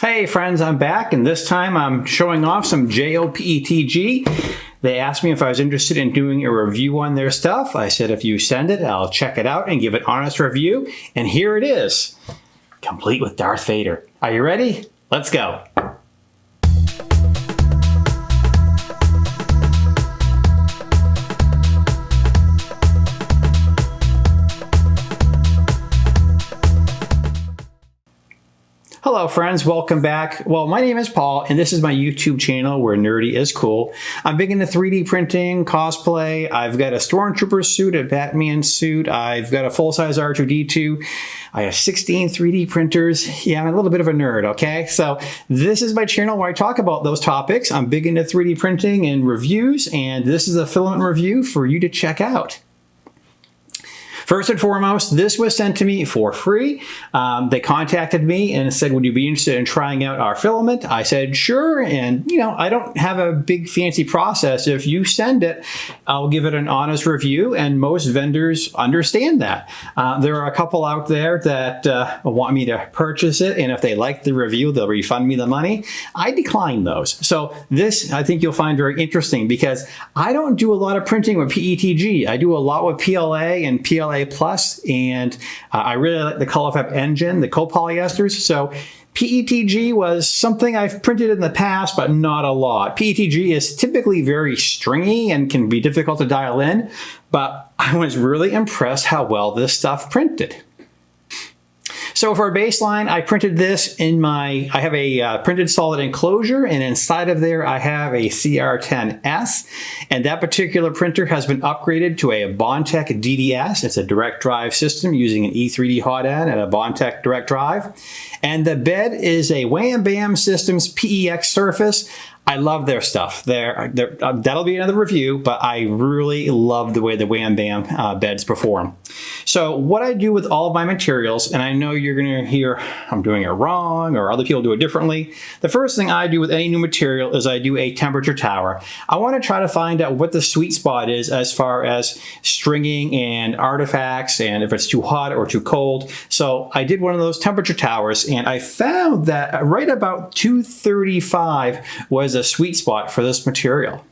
Hey friends, I'm back and this time I'm showing off some JOPETG. They asked me if I was interested in doing a review on their stuff. I said if you send it, I'll check it out and give an honest review. And here it is, complete with Darth Vader. Are you ready? Let's go. Hello friends, welcome back. Well, my name is Paul and this is my YouTube channel where nerdy is cool. I'm big into 3D printing, cosplay. I've got a Stormtrooper suit, a Batman suit. I've got a full-size R2-D2. I have 16 3D printers. Yeah, I'm a little bit of a nerd, okay? So this is my channel where I talk about those topics. I'm big into 3D printing and reviews and this is a filament review for you to check out. First and foremost, this was sent to me for free. Um, they contacted me and said, would you be interested in trying out our filament? I said, sure. And, you know, I don't have a big fancy process. If you send it, I'll give it an honest review. And most vendors understand that. Uh, there are a couple out there that uh, want me to purchase it. And if they like the review, they'll refund me the money. I decline those. So this, I think you'll find very interesting because I don't do a lot of printing with PETG. I do a lot with PLA and PLA Plus, and uh, I really like the ColorFabb nGen, the copolyesters. So PETG was something I've printed in the past, but not a lot. PETG is typically very stringy and can be difficult to dial in, but I was really impressed how well this stuff printed. So for a baseline, I printed this in my, I have a uh, printed solid enclosure and inside of there I have a CR10S and that particular printer has been upgraded to a Bondtech DDS. It's a direct drive system using an E3D hot end and a Bondtech direct drive. And the bed is a Wham Bam Systems PEX surface. I love their stuff. They're, they're, uh, that'll be another review, but I really love the way the Wham Bam uh, beds perform. So what I do with all of my materials, and I know you're to hear I'm doing it wrong or other people do it differently. The first thing I do with any new material is I do a temperature tower. I want to try to find out what the sweet spot is as far as stringing and artifacts and if it's too hot or too cold. So I did one of those temperature towers and I found that right about 235 was a sweet spot for this material.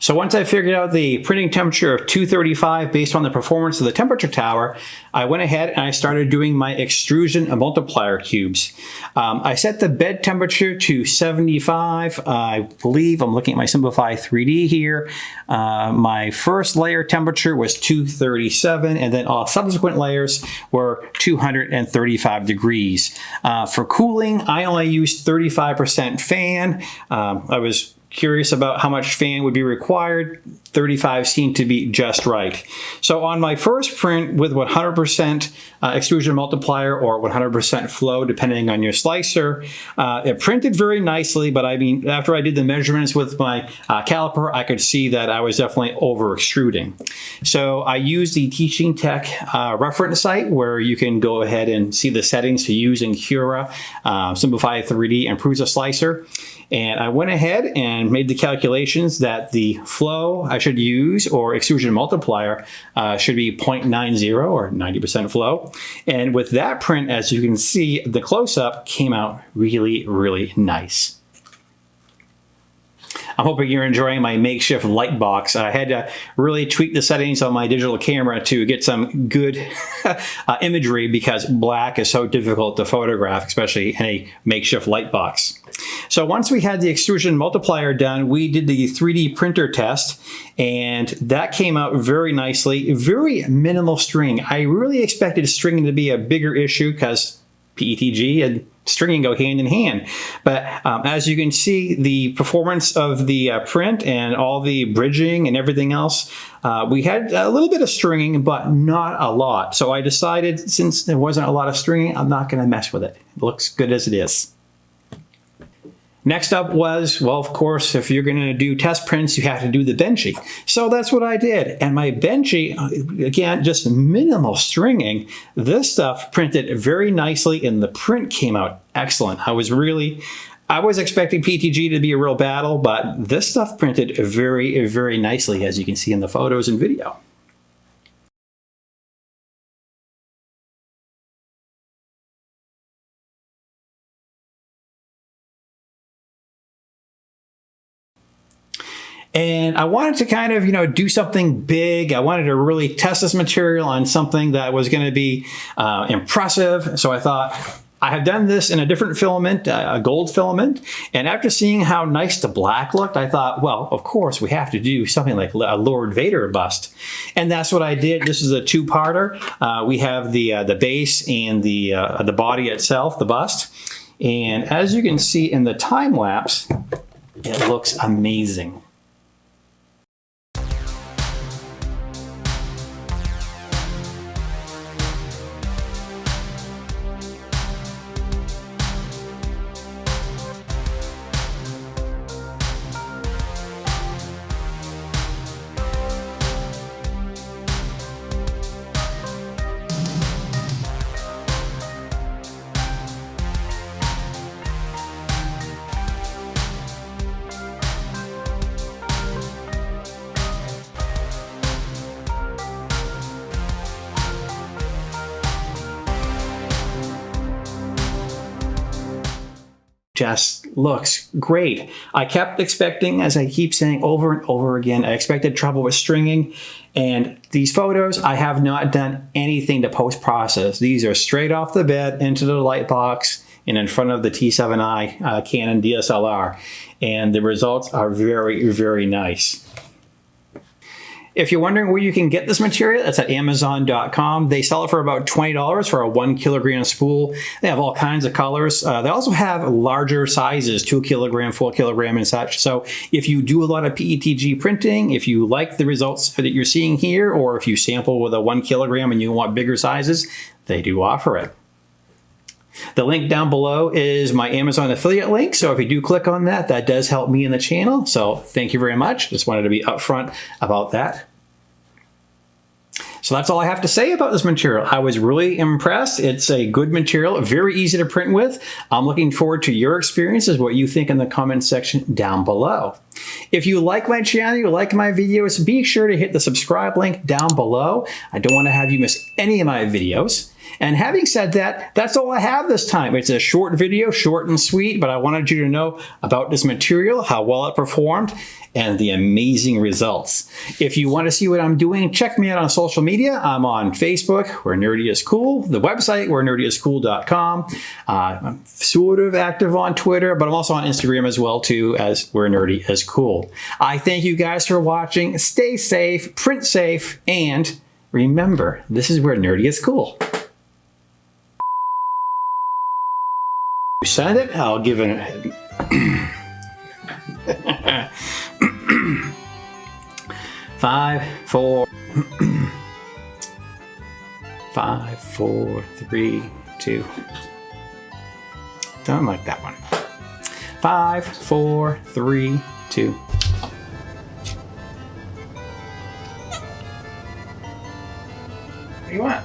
So once I figured out the printing temperature of 235 based on the performance of the temperature tower, I went ahead and I started doing my extrusion multiplier cubes. Um, I set the bed temperature to 75. Uh, I believe I'm looking at my Simplify 3D here. Uh, my first layer temperature was 237 and then all subsequent layers were 235 degrees. Uh, for cooling, I only used 35% fan. Um, I was curious about how much fan would be required. 35 seemed to be just right. So on my first print with 100% uh, extrusion multiplier or 100% flow, depending on your slicer, uh, it printed very nicely, but I mean, after I did the measurements with my uh, caliper, I could see that I was definitely over extruding. So I used the Teaching Tech uh, reference site where you can go ahead and see the settings to use in Cura, uh, Simplify 3D, and Prusa Slicer. And I went ahead and made the calculations that the flow I should use or extrusion multiplier uh, should be 0.90 or 90% flow. And with that print, as you can see, the close-up came out really, really nice. I'm hoping you're enjoying my makeshift light box. I had to really tweak the settings on my digital camera to get some good uh, imagery because black is so difficult to photograph, especially in a makeshift light box. So once we had the extrusion multiplier done, we did the 3D printer test and that came out very nicely. Very minimal string. I really expected stringing to be a bigger issue because PETG and stringing go hand in hand. But um, as you can see, the performance of the uh, print and all the bridging and everything else, uh, we had a little bit of stringing, but not a lot. So I decided since there wasn't a lot of stringing, I'm not going to mess with it. It looks good as it is. Next up was, well, of course, if you're going to do test prints, you have to do the Benchy. So that's what I did. And my Benchy, uh, again, just minimal stringing, this stuff printed very nicely and the print came out excellent. I was really, I was expecting PTG to be a real battle, but this stuff printed very, very nicely, as you can see in the photos and video. And I wanted to kind of, you know, do something big. I wanted to really test this material on something that was going to be uh, impressive. So I thought, I have done this in a different filament, uh, a gold filament, and after seeing how nice the black looked, I thought, well, of course, we have to do something like a Lord Vader bust. And that's what I did. This is a two-parter. Uh, we have the, uh, the base and the, uh, the body itself, the bust. And as you can see in the time lapse, it looks amazing. Just looks great. I kept expecting, as I keep saying over and over again, I expected trouble with stringing. And these photos, I have not done anything to post-process. These are straight off the bed into the light box and in front of the T7i uh, Canon DSLR. And the results are very, very nice. If you're wondering where you can get this material, it's at Amazon.com. They sell it for about $20 for a one kilogram spool. They have all kinds of colors. Uh, they also have larger sizes, two kilogram, four kilogram and such. So if you do a lot of PETG printing, if you like the results that you're seeing here, or if you sample with a one kilogram and you want bigger sizes, they do offer it. The link down below is my Amazon affiliate link. So if you do click on that, that does help me in the channel. So thank you very much. Just wanted to be upfront about that. So that's all I have to say about this material. I was really impressed. It's a good material, very easy to print with. I'm looking forward to your experiences, what you think in the comment section down below. If you like my channel, you like my videos, be sure to hit the subscribe link down below. I don't want to have you miss any of my videos. And having said that, that's all I have this time. It's a short video, short and sweet, but I wanted you to know about this material, how well it performed, and the amazing results. If you want to see what I'm doing, check me out on social media. I'm on Facebook, where Nerdy is Cool, the website, where nerdyiscool.com. Uh, I'm sort of active on Twitter, but I'm also on Instagram as well, too, as where Nerdy is Cool. I thank you guys for watching. Stay safe, print safe, and remember, this is where Nerdy is Cool. Send it, I'll give it five, four, five, four, three, two. Don't like that one. Five, four, three, two. What do you want?